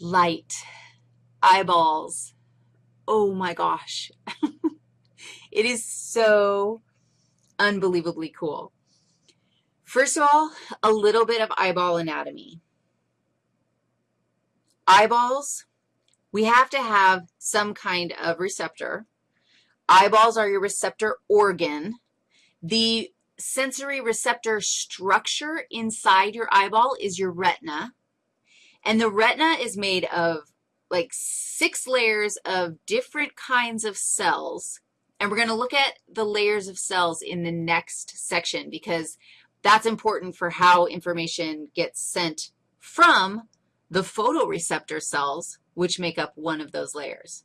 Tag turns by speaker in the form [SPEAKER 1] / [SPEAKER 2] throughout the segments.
[SPEAKER 1] light, eyeballs. Oh my gosh. it is so unbelievably cool. First of all, a little bit of eyeball anatomy. Eyeballs, we have to have some kind of receptor. Eyeballs are your receptor organ. The sensory receptor structure inside your eyeball is your retina. And the retina is made of like six layers of different kinds of cells. And we're going to look at the layers of cells in the next section because that's important for how information gets sent from the photoreceptor cells, which make up one of those layers.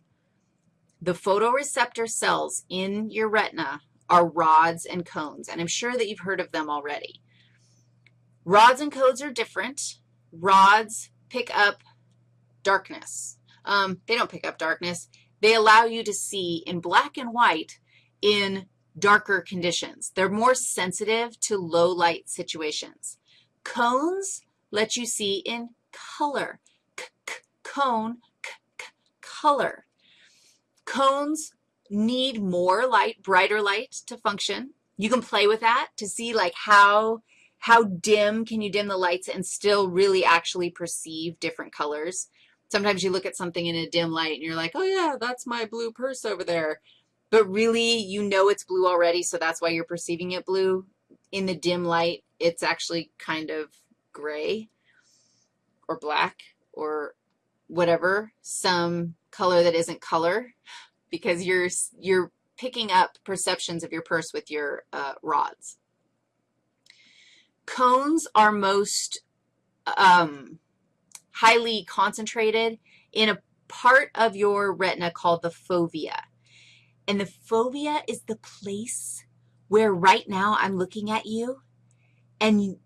[SPEAKER 1] The photoreceptor cells in your retina are rods and cones, and I'm sure that you've heard of them already. Rods and cones are different. Rods pick up darkness. Um, they don't pick up darkness. They allow you to see in black and white in darker conditions. They're more sensitive to low light situations. Cones let you see in color. C -c cone, c color. Cones need more light, brighter light to function. You can play with that to see like how, how dim can you dim the lights and still really actually perceive different colors. Sometimes you look at something in a dim light and you're like, oh yeah, that's my blue purse over there. But really, you know it's blue already, so that's why you're perceiving it blue. In the dim light, it's actually kind of gray or black or whatever, some color that isn't color because you're, you're picking up perceptions of your purse with your uh, rods. Cones are most um, highly concentrated in a part of your retina called the fovea. And the fovea is the place where right now I'm looking at you and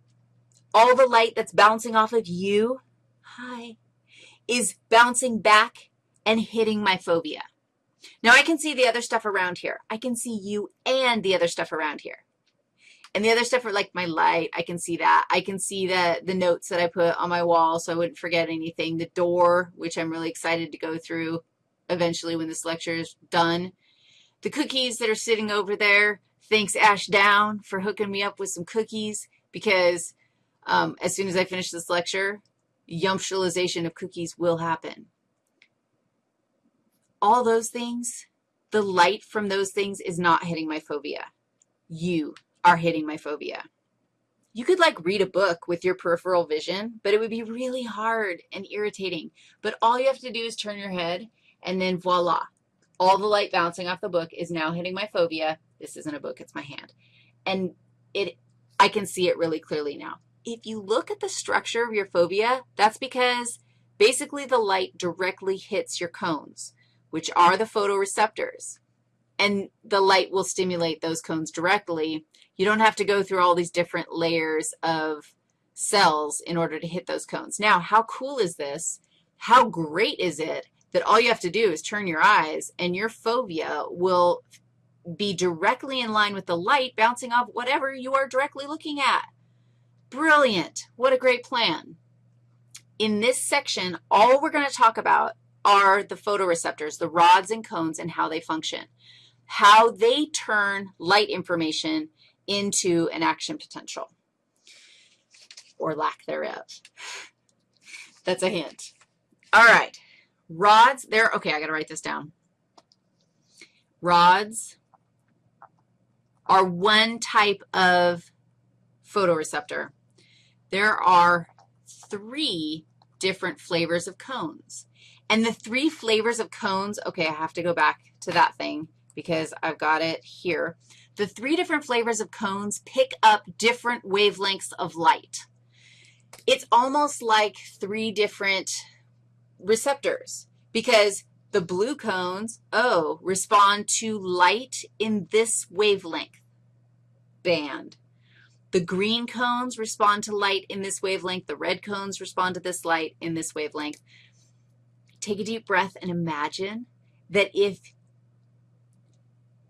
[SPEAKER 1] all the light that's bouncing off of you, hi, is bouncing back and hitting my fovea. Now I can see the other stuff around here. I can see you and the other stuff around here. And the other stuff are like my light. I can see that. I can see the, the notes that I put on my wall so I wouldn't forget anything. The door, which I'm really excited to go through eventually when this lecture is done. The cookies that are sitting over there, thanks Ash Down for hooking me up with some cookies because um, as soon as I finish this lecture, yumptualization of cookies will happen all those things, the light from those things is not hitting my fovea. You are hitting my fovea. You could like read a book with your peripheral vision, but it would be really hard and irritating. But all you have to do is turn your head, and then voila. All the light bouncing off the book is now hitting my fovea. This isn't a book, it's my hand. And it, I can see it really clearly now. If you look at the structure of your fovea, that's because basically the light directly hits your cones which are the photoreceptors, and the light will stimulate those cones directly. You don't have to go through all these different layers of cells in order to hit those cones. Now, how cool is this? How great is it that all you have to do is turn your eyes and your fovea will be directly in line with the light bouncing off whatever you are directly looking at. Brilliant. What a great plan. In this section, all we're going to talk about are the photoreceptors, the rods and cones, and how they function, how they turn light information into an action potential or lack thereof. That's a hint. All right. Rods, there, okay, I got to write this down. Rods are one type of photoreceptor. There are three different flavors of cones. And the three flavors of cones, okay, I have to go back to that thing because I've got it here. The three different flavors of cones pick up different wavelengths of light. It's almost like three different receptors because the blue cones, oh, respond to light in this wavelength band. The green cones respond to light in this wavelength. The red cones respond to this light in this wavelength take a deep breath and imagine that if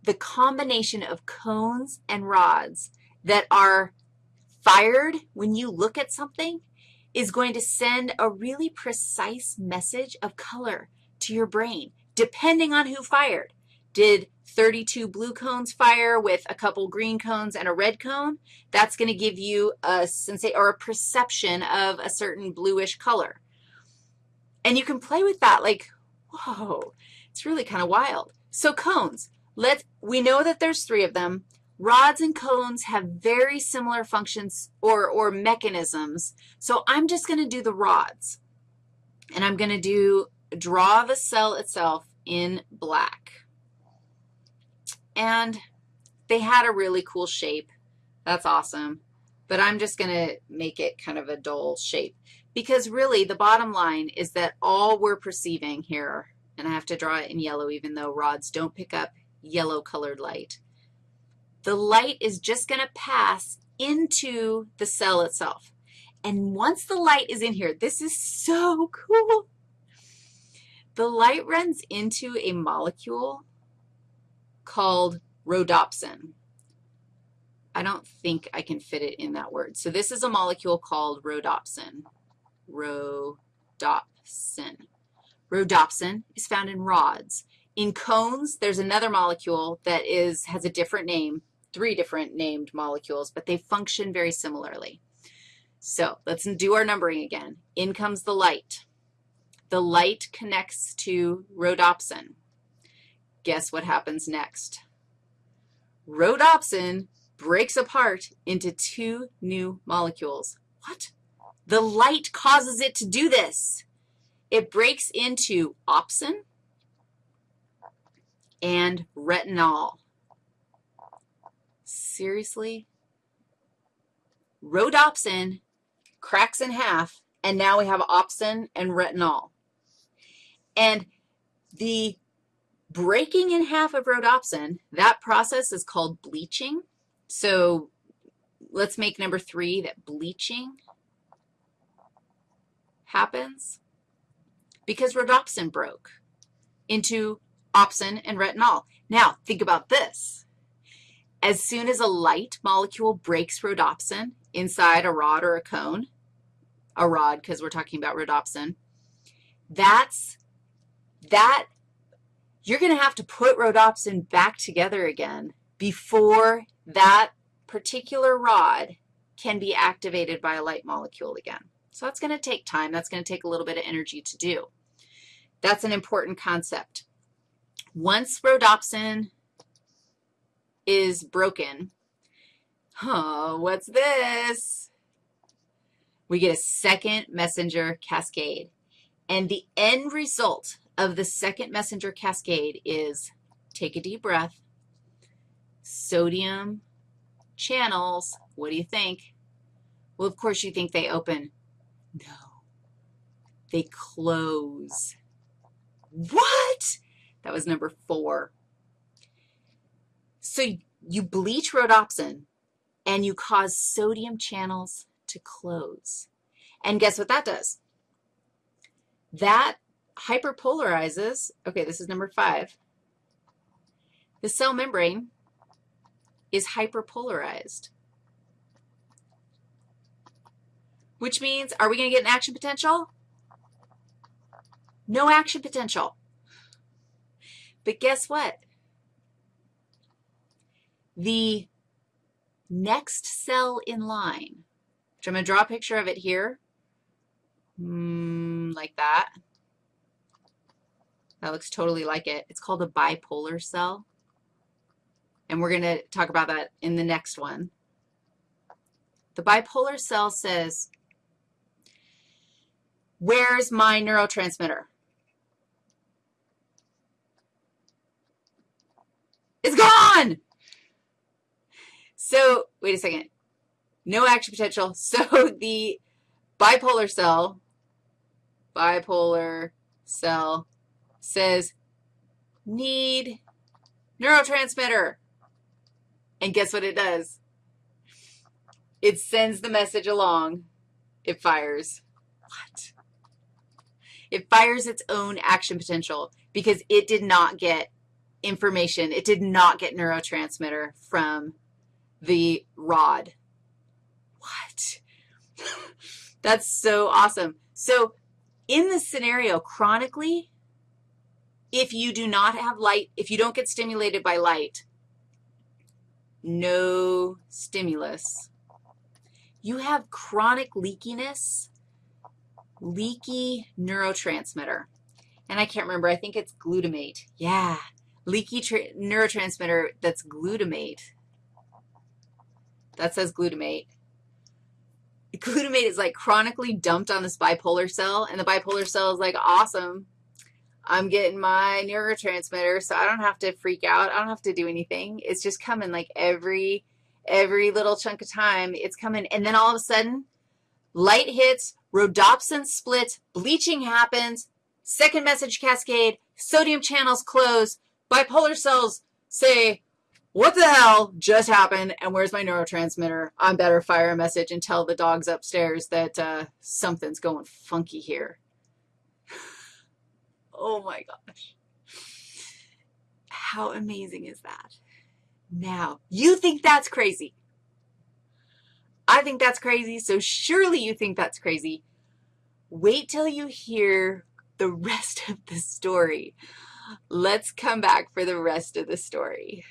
[SPEAKER 1] the combination of cones and rods that are fired when you look at something is going to send a really precise message of color to your brain, depending on who fired. Did 32 blue cones fire with a couple green cones and a red cone? That's going to give you a sensation or a perception of a certain bluish color. And you can play with that like, whoa, it's really kind of wild. So cones, let we know that there's three of them. Rods and cones have very similar functions or, or mechanisms. So I'm just going to do the rods. And I'm going to do draw the cell itself in black. And they had a really cool shape. That's awesome. But I'm just going to make it kind of a dull shape because really the bottom line is that all we're perceiving here, and I have to draw it in yellow even though rods don't pick up yellow colored light, the light is just going to pass into the cell itself. And once the light is in here, this is so cool. The light runs into a molecule called rhodopsin. I don't think I can fit it in that word. So this is a molecule called rhodopsin. Rhodopsin. Rhodopsin is found in rods. In cones, there's another molecule that is, has a different name, three different named molecules, but they function very similarly. So let's do our numbering again. In comes the light. The light connects to rhodopsin. Guess what happens next? Rhodopsin breaks apart into two new molecules. What? The light causes it to do this. It breaks into opsin and retinol. Seriously? Rhodopsin cracks in half, and now we have opsin and retinol. And the breaking in half of rhodopsin, that process is called bleaching. So let's make number three that bleaching happens because rhodopsin broke into opsin and retinol. Now, think about this. As soon as a light molecule breaks rhodopsin inside a rod or a cone, a rod because we're talking about rhodopsin, that's, that, you're going to have to put rhodopsin back together again before that particular rod can be activated by a light molecule again. So that's going to take time. That's going to take a little bit of energy to do. That's an important concept. Once rhodopsin is broken. Oh, what's this? We get a second messenger cascade. And the end result of the second messenger cascade is take a deep breath, sodium channels, what do you think? Well, of course you think they open. No, they close. What? That was number four. So you bleach rhodopsin, and you cause sodium channels to close. And guess what that does? That hyperpolarizes, okay, this is number five. The cell membrane is hyperpolarized, which means are we going to get an action potential? No action potential. But guess what? The next cell in line, which I'm going to draw a picture of it here, mm, like that. That looks totally like it. It's called a bipolar cell, and we're going to talk about that in the next one. The bipolar cell says, where's my neurotransmitter? It's gone! So wait a second. No action potential. So the bipolar cell, bipolar cell says need neurotransmitter. And guess what it does? It sends the message along. It fires. What? It fires its own action potential because it did not get information. It did not get neurotransmitter from the rod. What? That's so awesome. So in this scenario, chronically, if you do not have light, if you don't get stimulated by light, no stimulus, you have chronic leakiness, leaky neurotransmitter. And I can't remember, I think it's glutamate. Yeah, leaky neurotransmitter that's glutamate. That says glutamate. Glutamate is like chronically dumped on this bipolar cell, and the bipolar cell is like, awesome, I'm getting my neurotransmitter, so I don't have to freak out. I don't have to do anything. It's just coming like every, every little chunk of time. It's coming, and then all of a sudden, light hits, rhodopsin splits, bleaching happens, second message cascade, sodium channels close, bipolar cells say, what the hell just happened, and where's my neurotransmitter? I'm better fire a message and tell the dogs upstairs that uh, something's going funky here. Oh my gosh. How amazing is that? Now, you think that's crazy. I think that's crazy, so surely you think that's crazy. Wait till you hear the rest of the story. Let's come back for the rest of the story.